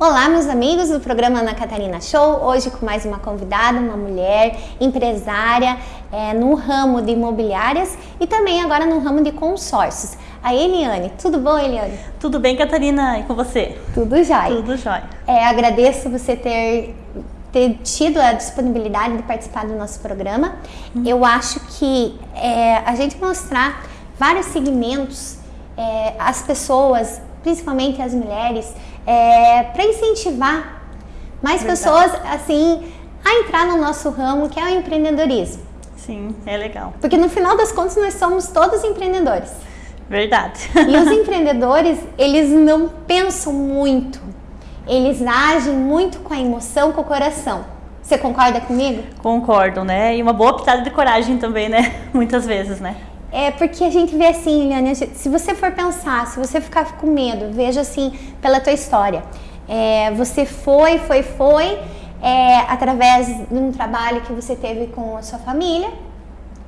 Olá, meus amigos do programa Ana Catarina Show. Hoje com mais uma convidada, uma mulher empresária é, no ramo de imobiliárias e também agora no ramo de consórcios. A Eliane. Tudo bom, Eliane? Tudo bem, Catarina? E com você? Tudo jóia. Tudo jóia. É, agradeço você ter, ter tido a disponibilidade de participar do nosso programa. Hum. Eu acho que é, a gente mostrar vários segmentos, é, as pessoas, principalmente as mulheres, é, para incentivar mais Verdade. pessoas assim a entrar no nosso ramo que é o empreendedorismo. Sim, é legal. Porque no final das contas nós somos todos empreendedores. Verdade. E os empreendedores, eles não pensam muito. Eles agem muito com a emoção, com o coração. Você concorda comigo? Concordo, né? E uma boa pitada de coragem também, né? Muitas vezes, né? É porque a gente vê assim, Liliane, se você for pensar, se você ficar com medo, veja assim pela tua história. É, você foi, foi, foi, é, através de um trabalho que você teve com a sua família,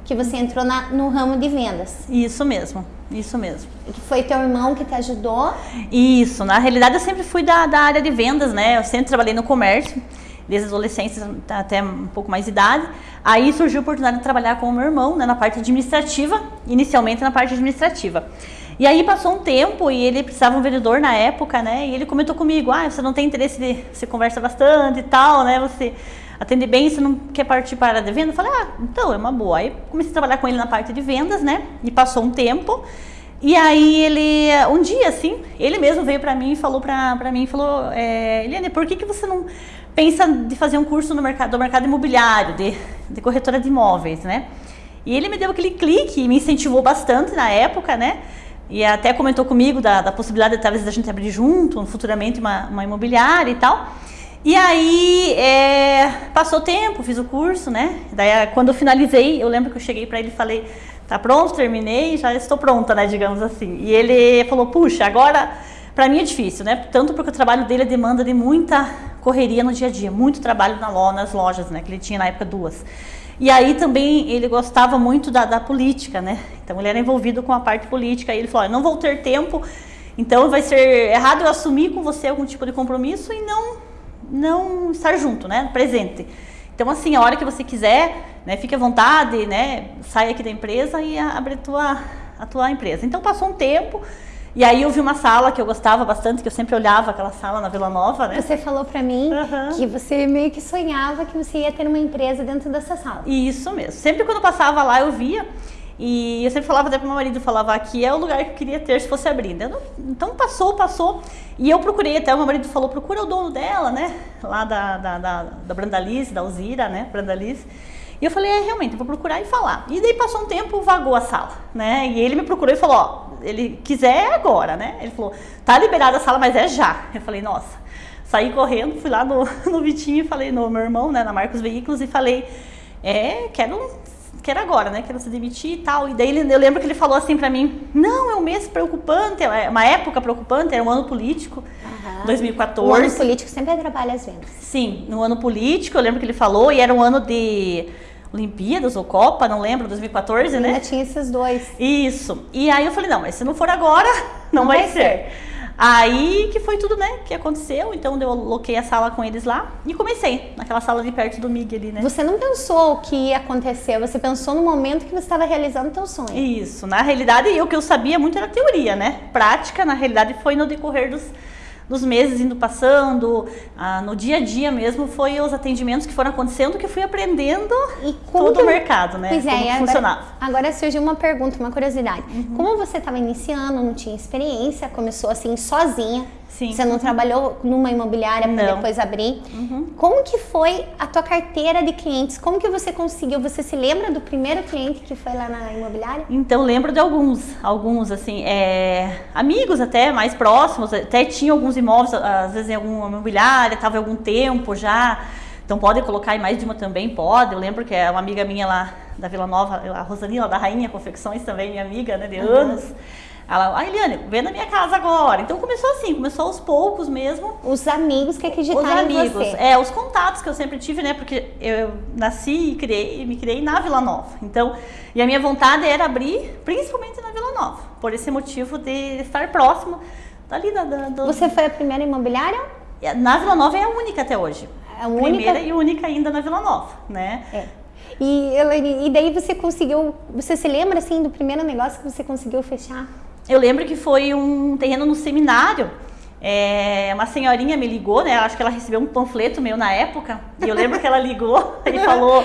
que você entrou na, no ramo de vendas. Isso mesmo, isso mesmo. Que foi teu irmão que te ajudou? Isso, na realidade eu sempre fui da, da área de vendas, né? Eu sempre trabalhei no comércio desde adolescência até um pouco mais de idade. Aí surgiu a oportunidade de trabalhar com o meu irmão né, na parte administrativa, inicialmente na parte administrativa. E aí passou um tempo e ele precisava um vendedor na época, né? E ele comentou comigo, ah, você não tem interesse de... Você conversa bastante e tal, né? Você atende bem, você não quer partir para a de venda? Eu falei, ah, então é uma boa. Aí comecei a trabalhar com ele na parte de vendas, né? E passou um tempo. E aí ele, um dia assim, ele mesmo veio para mim e falou para mim, falou, é, Eliane, por que, que você não pensa de fazer um curso no mercado, do mercado imobiliário, de, de corretora de imóveis, né? E ele me deu aquele clique e me incentivou bastante na época, né? E até comentou comigo da, da possibilidade, talvez, da gente abrir junto, futuramente, uma, uma imobiliária e tal. E aí, é, passou tempo, fiz o curso, né? Daí, quando eu finalizei, eu lembro que eu cheguei para ele e falei, tá pronto, terminei, já estou pronta, né, digamos assim. E ele falou, puxa, agora, para mim é difícil, né? Tanto porque o trabalho dele é demanda de muita correria no dia a dia, muito trabalho na loja, nas lojas, né? Que ele tinha na época duas. E aí também ele gostava muito da, da política, né? Então ele era envolvido com a parte política. E ele falou: não vou ter tempo, então vai ser errado eu assumir com você algum tipo de compromisso e não, não estar junto, né? Presente. Então assim, a hora que você quiser, né? Fique à vontade, né? Sai aqui da empresa e abre a tua, a tua empresa. Então passou um tempo. E aí eu vi uma sala que eu gostava bastante, que eu sempre olhava aquela sala na Vila Nova, né? Você falou para mim uhum. que você meio que sonhava que você ia ter uma empresa dentro dessa sala. Isso mesmo. Sempre quando eu passava lá eu via e eu sempre falava até pro meu marido, falava aqui é o lugar que eu queria ter se fosse abrir. Não, então passou, passou. E eu procurei, até o meu marido falou, procura o dono dela, né? Lá da, da, da, da Brandalize, da Alzira, né? Brandalize. E eu falei, é, realmente, eu vou procurar e falar. E daí passou um tempo, vagou a sala, né? E ele me procurou e falou, ó, ele quiser é agora, né? Ele falou, tá liberada a sala, mas é já. Eu falei, nossa. Saí correndo, fui lá no, no Vitinho e falei no meu irmão, né, na Marcos Veículos, e falei, é, quero, quero agora, né, quero se demitir e tal. E daí eu lembro que ele falou assim pra mim, não, é um mês preocupante, é uma época preocupante, era um ano político, uhum. 2014. O ano político sempre atrapalha as vendas. Sim, no ano político, eu lembro que ele falou, e era um ano de Olimpíadas ou Copa, não lembro, 2014, né? Ainda tinha esses dois. Isso. E aí eu falei, não, mas se não for agora, não, não vai, vai ser. ser. Aí que foi tudo, né, que aconteceu, então eu loquei a sala com eles lá e comecei, naquela sala de perto do Mig ali, né. Você não pensou o que ia acontecer, você pensou no momento que você estava realizando o teu sonho. Isso, na realidade, o que eu sabia muito era teoria, né, prática, na realidade, foi no decorrer dos dos meses indo passando, ah, no dia a dia mesmo, foi os atendimentos que foram acontecendo que eu fui aprendendo e todo o mercado, né? Pois é, como funcionava. Agora, agora surgiu uma pergunta, uma curiosidade. Uhum. Como você estava iniciando, não tinha experiência, começou assim sozinha, Sim. Você não trabalhou numa imobiliária para depois abrir. Uhum. Como que foi a tua carteira de clientes? Como que você conseguiu? Você se lembra do primeiro cliente que foi lá na imobiliária? Então, lembro de alguns. Alguns, assim, é, amigos até, mais próximos. Até tinha alguns imóveis, às vezes em alguma imobiliária, estava algum tempo já. Então, pode colocar em mais de uma também? Pode. Eu lembro que é uma amiga minha lá da Vila Nova, a Rosanila, da Rainha Confecções também, minha amiga, né, de uhum. anos. Ela, ah, Eliane, vem na minha casa agora. Então começou assim, começou aos poucos mesmo. Os amigos que acreditaram os amigos, em você. É, os contatos que eu sempre tive, né? Porque eu nasci e criei, me criei na Vila Nova. Então, e a minha vontade era abrir, principalmente na Vila Nova. Por esse motivo de estar próximo dali da... da do... Você foi a primeira imobiliária? Na Vila Nova é a única até hoje. A única... Primeira e única ainda na Vila Nova, né? É. E, Elaine, e daí você conseguiu, você se lembra assim do primeiro negócio que você conseguiu fechar? Eu lembro que foi um terreno no seminário. É, uma senhorinha me ligou, né? Acho que ela recebeu um panfleto meu na época. E eu lembro que ela ligou e falou,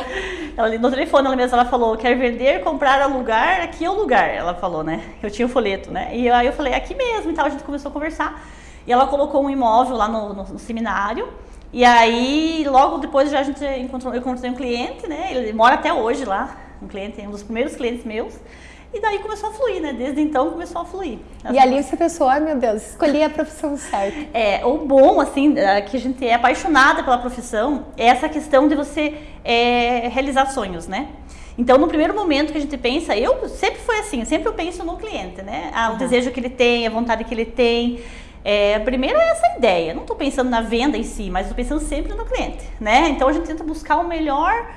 ela, no telefone ela mesma, ela falou, quer vender, comprar, alugar, aqui é o lugar. Ela falou, né? Eu tinha o folheto, né? E aí eu falei, aqui mesmo e tal. A gente começou a conversar. E ela colocou um imóvel lá no, no, no seminário. E aí, logo depois já a gente encontrou, eu encontrei um cliente, né? Ele mora até hoje lá, um cliente, um dos primeiros clientes meus. E daí começou a fluir, né? Desde então começou a fluir. E ali você pensou, ai meu Deus, escolhi a profissão certa. É, o bom, assim, é que a gente é apaixonada pela profissão é essa questão de você é, realizar sonhos, né? Então, no primeiro momento que a gente pensa, eu sempre foi assim, sempre eu penso no cliente, né? Ah, o uhum. desejo que ele tem, a vontade que ele tem. É, primeiro é essa ideia, não estou pensando na venda em si, mas estou pensando sempre no cliente, né? Então a gente tenta buscar o melhor,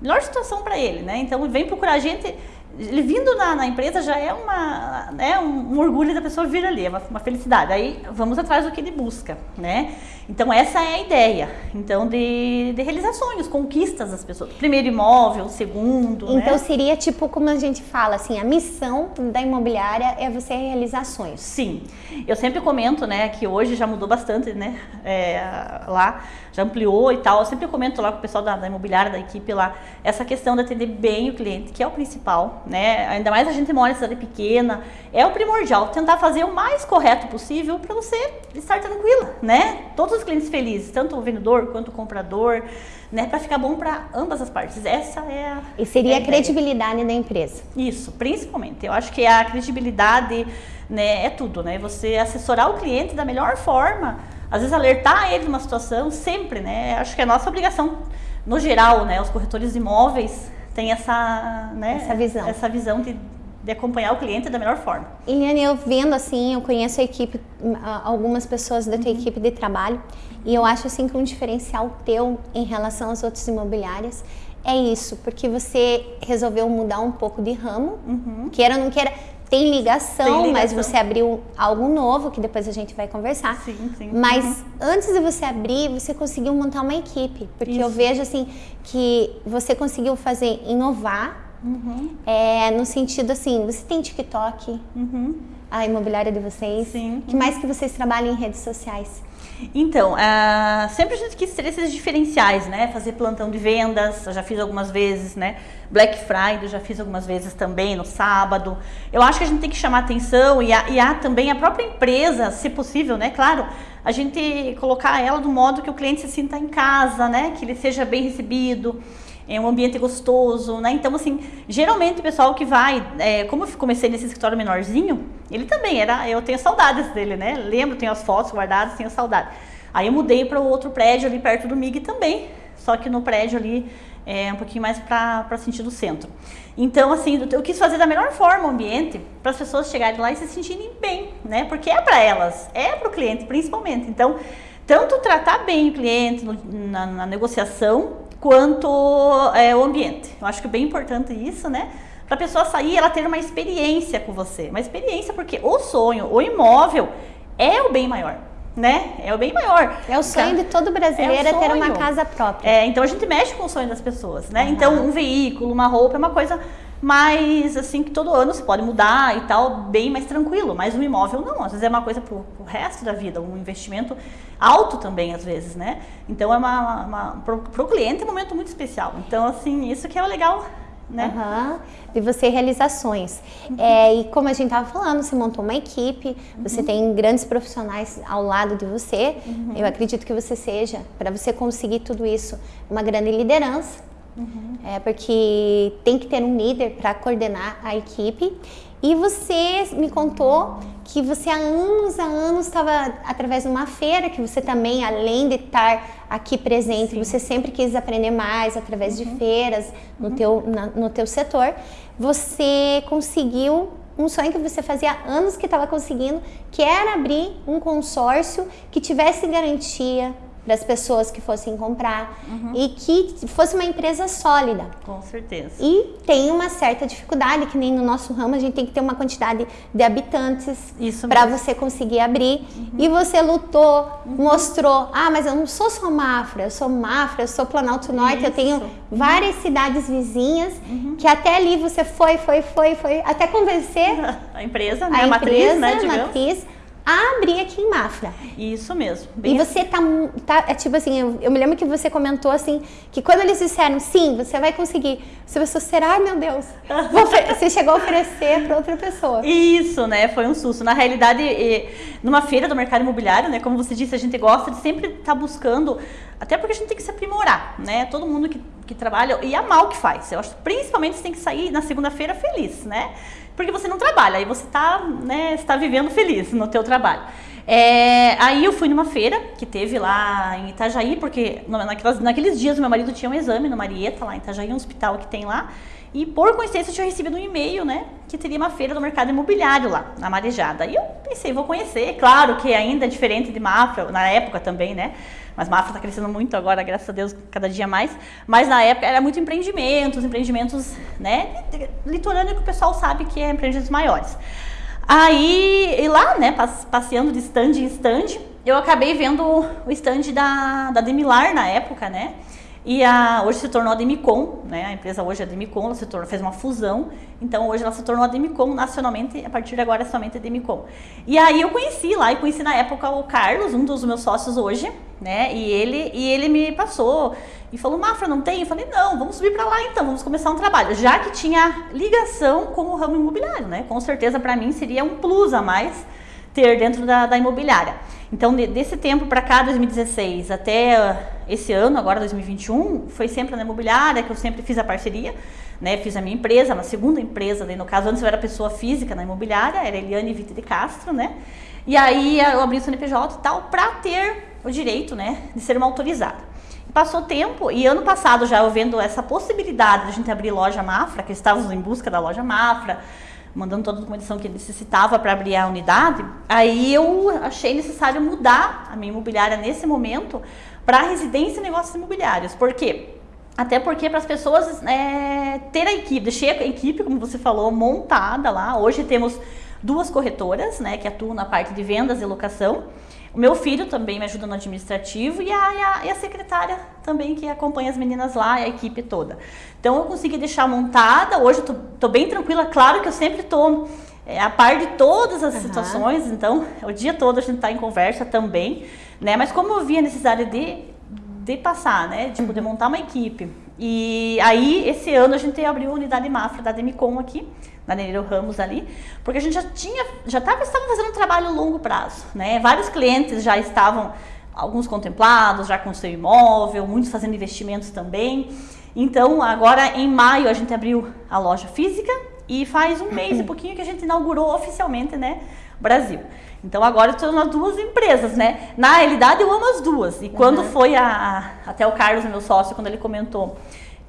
melhor situação para ele, né? Então vem procurar a gente ele vindo na, na, empresa já é uma, né, um, um, orgulho da pessoa vir ali, é uma, uma, felicidade. Aí vamos atrás do que ele busca, né? Então essa é a ideia, então de, de realizar sonhos, conquistas das pessoas. Primeiro imóvel, segundo. Então né? seria tipo como a gente fala assim, a missão da imobiliária é você realizar sonhos. Sim, eu sempre comento, né, que hoje já mudou bastante, né, é, lá já ampliou e tal. Eu sempre comento lá com o pessoal da, da imobiliária, da equipe lá, essa questão de atender bem o cliente, que é o principal, né? Ainda mais a gente mora em cidade pequena, é o primordial, tentar fazer o mais correto possível para você estar tranquila, né? Todos os clientes felizes, tanto o vendedor quanto o comprador, né? Para ficar bom para ambas as partes. Essa é a. E seria é a, a credibilidade da empresa. Isso, principalmente. Eu acho que a credibilidade né, é tudo, né? Você assessorar o cliente da melhor forma às vezes alertar ele de uma situação sempre, né? Acho que é nossa obrigação no geral, né? Os corretores de imóveis têm essa, né? Essa visão. Essa visão de, de acompanhar o cliente da melhor forma. Eliane, eu vendo assim, eu conheço a equipe, algumas pessoas da tua uhum. equipe de trabalho, e eu acho assim que um diferencial teu em relação às outras imobiliárias é isso, porque você resolveu mudar um pouco de ramo, uhum. queira ou não queira, tem ligação, tem ligação, mas você abriu algo novo, que depois a gente vai conversar. Sim, sim. Mas uhum. antes de você abrir, você conseguiu montar uma equipe. Porque Isso. eu vejo assim que você conseguiu fazer inovar. Uhum. É, no sentido assim, você tem TikTok, uhum. a imobiliária de vocês. Sim. que mais que vocês trabalham em redes sociais? Então, uh, sempre a gente quis ter esses diferenciais, né? Fazer plantão de vendas, eu já fiz algumas vezes, né? Black Friday, já fiz algumas vezes também no sábado. Eu acho que a gente tem que chamar atenção e há, e há também a própria empresa, se possível, né? Claro, a gente colocar ela do modo que o cliente se sinta em casa, né? Que ele seja bem recebido é um ambiente gostoso, né? Então, assim, geralmente o pessoal que vai, é, como eu comecei nesse escritório menorzinho, ele também era, eu tenho saudades dele, né? Lembro, tenho as fotos guardadas, tenho saudade. Aí eu mudei para o outro prédio ali perto do MIG também, só que no prédio ali é um pouquinho mais para sentido centro. Então, assim, eu quis fazer da melhor forma o ambiente para as pessoas chegarem lá e se sentirem bem, né? Porque é para elas, é para o cliente principalmente. Então, tanto tratar bem o cliente no, na, na negociação, quanto é, o ambiente. Eu acho que é bem importante isso, né? Para a pessoa sair, ela ter uma experiência com você. Uma experiência porque o sonho, o imóvel é o bem maior. Né? É o bem maior. É o sonho de todo brasileiro é, é ter uma casa própria. É, então a gente mexe com o sonho das pessoas, né? Uhum. Então um veículo, uma roupa é uma coisa mais assim que todo ano você pode mudar e tal, bem mais tranquilo. Mas um imóvel não, às vezes é uma coisa para o resto da vida, um investimento alto também, às vezes, né? Então é uma, uma para o cliente é um momento muito especial. Então, assim, isso que é o legal né? Uhum. De você realizações. Uhum. É, e como a gente estava falando, você montou uma equipe, uhum. você tem grandes profissionais ao lado de você. Uhum. Eu acredito que você seja, para você conseguir tudo isso, uma grande liderança. Uhum. É porque tem que ter um líder para coordenar a equipe. E você me contou que você há anos, há anos estava através de uma feira, que você também, além de estar aqui presente, Sim. você sempre quis aprender mais através uhum. de feiras no, uhum. teu, na, no teu setor. Você conseguiu um sonho que você fazia anos que estava conseguindo, que era abrir um consórcio que tivesse garantia para as pessoas que fossem comprar uhum. e que fosse uma empresa sólida. Com certeza. E tem uma certa dificuldade, que nem no nosso ramo a gente tem que ter uma quantidade de habitantes para você conseguir abrir. Uhum. E você lutou, uhum. mostrou, ah, mas eu não sou só Mafra, eu sou Mafra, eu sou Planalto Norte, Isso. eu tenho várias cidades vizinhas uhum. que até ali você foi, foi, foi, foi, até convencer a empresa, né? a, a matriz, empresa, né, a matriz a abrir aqui em Mafra. Isso mesmo. e você tá, tá, é tipo assim, eu, eu, me lembro que você comentou assim, que quando eles disseram, sim, você vai conseguir, você pensou, será, meu Deus? você chegou a oferecer para outra pessoa. Isso, né, foi um susto. Na realidade, numa feira do mercado imobiliário, né, como você disse, a gente gosta de sempre estar tá buscando, até porque a gente tem que se aprimorar, né, todo mundo que, que trabalha, e amar o que faz. Eu acho principalmente você tem que sair na segunda-feira feliz, né, porque você não trabalha, aí você está né, está vivendo feliz no teu trabalho. É, aí eu fui numa feira que teve lá em Itajaí, porque naquelas, naqueles dias meu marido tinha um exame no Marieta, lá em Itajaí, um hospital que tem lá, e por coincidência eu tinha recebido um e-mail, né, que teria uma feira do mercado imobiliário lá, na Marejada. E eu pensei, vou conhecer, claro que ainda é diferente de Mafra, na época também, né, mas Mafra está crescendo muito agora, graças a Deus, cada dia mais. Mas na época era muito empreendimentos, empreendimentos, né? Litorâneo que o pessoal sabe que é empreendimentos maiores. Aí, e lá, né, passeando de stand em stand, eu acabei vendo o stand da, da Demilar na época, né? E a, hoje se tornou a Demicon, né? A empresa hoje é a Demicon, ela se tornou, fez uma fusão. Então hoje ela se tornou a Demicon nacionalmente, a partir de agora é somente a Demicon. E aí eu conheci lá, e conheci na época o Carlos, um dos meus sócios hoje, né? E ele, e ele me passou e falou: Mafra, não tem? Eu falei: não, vamos subir para lá então, vamos começar um trabalho. Já que tinha ligação com o ramo imobiliário, né? Com certeza para mim seria um plus a mais ter dentro da, da imobiliária. Então, desse tempo para cá, 2016, até uh, esse ano, agora 2021, foi sempre na imobiliária que eu sempre fiz a parceria, né? Fiz a minha empresa, uma segunda empresa, daí no caso, antes eu era pessoa física na imobiliária, era Eliane Vite de Castro, né? E aí eu abri o CNPJ e tal, para ter o direito, né, de ser uma autorizada. Passou tempo e ano passado já eu vendo essa possibilidade de a gente abrir loja Mafra, que estávamos em busca da loja Mafra, mandando toda a documentação que necessitava para abrir a unidade, aí eu achei necessário mudar a minha imobiliária nesse momento para residência e negócios imobiliários. Por quê? Até porque para as pessoas é, ter a equipe, deixei a equipe, como você falou, montada lá. Hoje temos duas corretoras, né, que atuam na parte de vendas e locação. O meu filho também me ajuda no administrativo e a, e a, e a secretária também que acompanha as meninas lá a equipe toda. Então eu consegui deixar montada, hoje eu tô bem tranquila, claro que eu sempre tô é, a par de todas as uhum. situações, então o dia todo a gente está em conversa também, né? Mas como eu vi a necessidade de, de passar, né? De poder montar uma equipe. E aí, esse ano a gente abriu a unidade Mafra da Demicon aqui, na Ramos ali, porque a gente já tinha, já estava fazendo um trabalho a longo prazo, né? Vários clientes já estavam, alguns contemplados, já com seu imóvel, muitos fazendo investimentos também. Então, agora em maio a gente abriu a loja física e faz um mês e pouquinho que a gente inaugurou oficialmente, né, Brasil. Então agora estou nas duas empresas, né? Na realidade eu amo as duas. E quando uhum. foi a, até o Carlos, meu sócio, quando ele comentou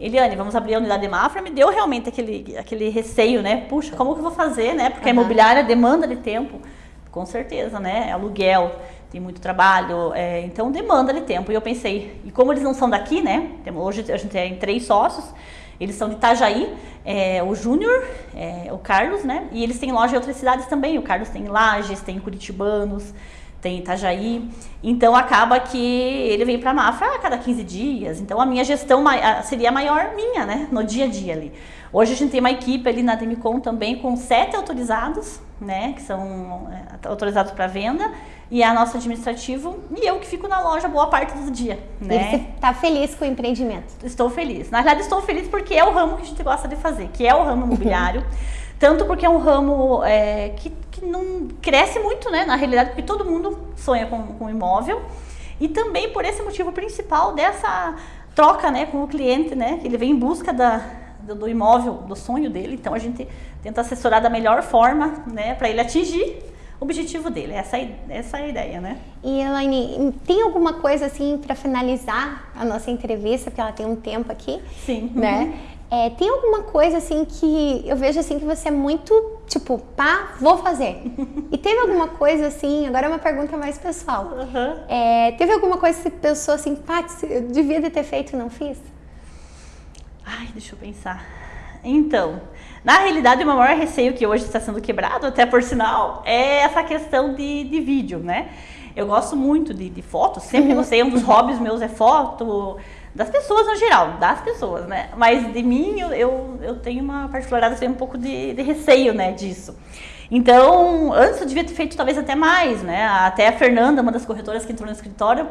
Eliane, vamos abrir a unidade de Mafra, me deu realmente aquele, aquele receio, né? Puxa, como que eu vou fazer, né? Porque uhum. a imobiliária demanda de tempo, com certeza, né? Aluguel, tem muito trabalho, é, então demanda de tempo. E eu pensei, e como eles não são daqui, né? Hoje a gente tem três sócios, eles são de Itajaí, é, o Júnior, é, o Carlos, né? E eles têm loja em outras cidades também. O Carlos tem Lages, tem Curitibanos, tem Itajaí. Então acaba que ele vem para Mafra a cada 15 dias. Então a minha gestão seria maior minha, né, no dia a dia ali. Hoje a gente tem uma equipe ali na Demicon também com sete autorizados, né, que são é, autorizados para venda, e a nossa administrativo e eu que fico na loja boa parte do dia, né? E você está feliz com o empreendimento? Estou feliz. Na verdade estou feliz porque é o ramo que a gente gosta de fazer, que é o ramo imobiliário. Tanto porque é um ramo é, que, que não cresce muito, né? Na realidade, porque todo mundo sonha com, com imóvel. E também por esse motivo principal dessa troca né, com o cliente, né? Que ele vem em busca da, do, imóvel, do sonho dele. Então a gente tenta assessorar da melhor forma, né? Para ele atingir o objetivo dele. Essa, essa é a ideia, né? E Elaine, tem alguma coisa assim para finalizar a nossa entrevista, porque ela tem um tempo aqui? Sim. Né? É, tem alguma coisa assim que eu vejo assim que você é muito tipo, pá, vou fazer. e teve alguma coisa assim, agora é uma pergunta mais pessoal. Uhum. É, teve alguma coisa que você pensou assim, pá, eu devia ter feito e não fiz? Ai, deixa eu pensar. Então, na realidade, o meu maior receio que hoje está sendo quebrado, até por sinal, é essa questão de, de vídeo, né? Eu gosto muito de, de fotos, sempre gostei, um dos hobbies meus é foto, das pessoas no geral, das pessoas, né? Mas de mim, eu, eu, tenho uma particularidade, assim, um pouco de, de receio, né, disso. Então, antes eu devia ter feito talvez até mais, né? Até a Fernanda, uma das corretoras que entrou no escritório,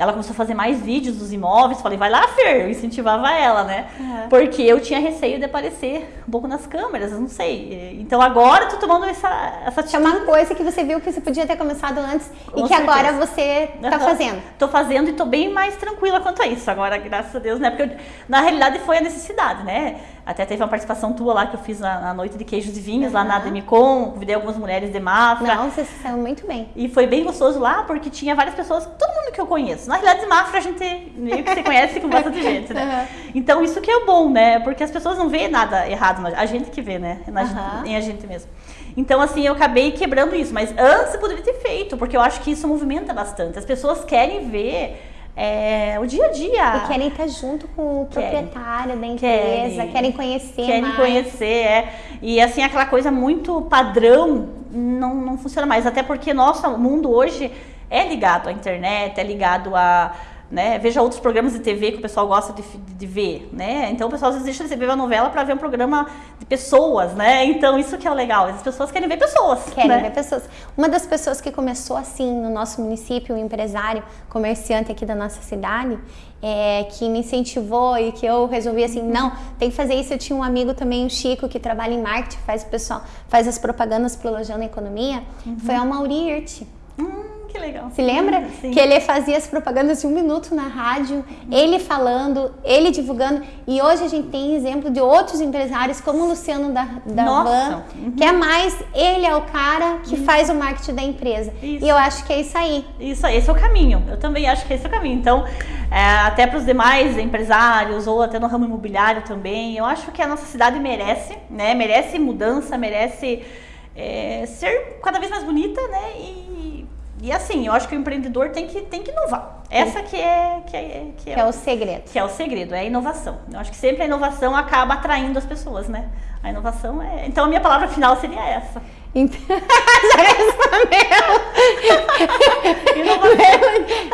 ela começou a fazer mais vídeos dos imóveis. Falei, vai lá, Fer. Eu incentivava ela, né? Uhum. Porque eu tinha receio de aparecer um pouco nas câmeras, eu não sei. Então agora eu tô tomando essa, essa atitude. É uma coisa que você viu que você podia ter começado antes Com e que certeza. agora você tá uhum. fazendo. Tô fazendo e tô bem mais tranquila quanto a isso. Agora, graças a Deus, né? Porque eu, na realidade foi a necessidade, né? Até teve uma participação tua lá que eu fiz na, na noite de queijos e vinhos, uhum. lá na Demicon. Convidei algumas mulheres de Mafra. Não, você saiu muito bem. E foi bem gostoso lá, porque tinha várias pessoas, todo mundo que eu conheço. Na realidade, de Mafra a gente meio que se conhece com bastante gente, né? Uhum. Então isso que é bom, né? Porque as pessoas não veem nada errado, a gente que vê, né? Na uhum. em a gente mesmo. Então, assim, eu acabei quebrando isso. Mas antes eu poderia ter feito, porque eu acho que isso movimenta bastante. As pessoas querem ver é, o dia a dia. E querem estar junto com o proprietário da empresa, querem, querem conhecer Querem mais. conhecer, é. E assim, aquela coisa muito padrão não, não funciona mais. Até porque nosso mundo hoje é ligado à internet, é ligado a né? Veja outros programas de TV que o pessoal gosta de, de, de ver, né? Então o pessoal às vezes deixa de ver uma novela para ver um programa de pessoas, né? Então isso que é o legal, as pessoas querem ver pessoas. Querem né? ver pessoas. Uma das pessoas que começou assim no nosso município, um empresário, comerciante aqui da nossa cidade, é, que me incentivou e que eu resolvi assim, não, tem que fazer isso. Eu tinha um amigo também, o Chico, que trabalha em marketing, faz o pessoal, faz as propagandas pro Lojão Economia, uhum. foi a Mauri. Hum que legal. Se lembra? Sim. Que ele fazia as propagandas de um minuto na rádio, ele falando, ele divulgando. E hoje a gente tem exemplo de outros empresários, como o Luciano da, da Van, uhum. que é mais, ele é o cara que uhum. faz o marketing da empresa. Isso. E eu acho que é isso aí. Isso aí, esse é o caminho. Eu também acho que esse é o caminho. Então, é, até para os demais empresários, ou até no ramo imobiliário também, eu acho que a nossa cidade merece, né? Merece mudança, merece é, ser cada vez mais bonita, né? E e assim, eu acho que o empreendedor tem que, tem que inovar. Essa que é, que é, que é, que é o segredo. Que é o segredo, é a inovação. Eu acho que sempre a inovação acaba atraindo as pessoas, né? A inovação é. Então a minha palavra final seria essa. Então,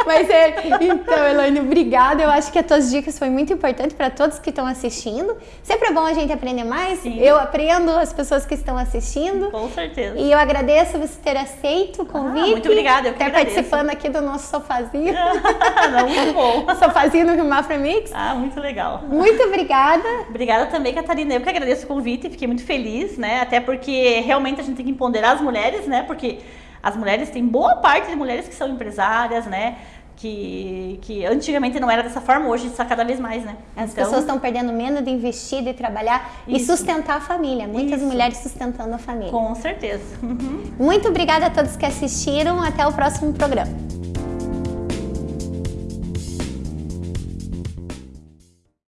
Mas é, então, Elaine, obrigada. Eu acho que as tuas dicas foi muito importante para todos que estão assistindo. Sempre é bom a gente aprender mais. Sim. Eu aprendo as pessoas que estão assistindo. Com certeza. E eu agradeço você ter aceito o convite. Ah, muito obrigada. Eu ter participando aqui do nosso sofazinho. Não, muito bom. sofazinho no Rio Mafra Mix. Ah, muito legal. Muito obrigada. Obrigada também, Catarina. Eu que agradeço o convite. Fiquei muito feliz, né? Até porque realmente a gente tem que empoderar as mulheres, né? Porque as mulheres, tem boa parte de mulheres que são empresárias, né? Que, que antigamente não era dessa forma, hoje está cada vez mais, né? As então, pessoas estão perdendo medo de investir, de trabalhar isso. e sustentar a família. Muitas isso. mulheres sustentando a família. Com certeza. Uhum. Muito obrigada a todos que assistiram. Até o próximo programa.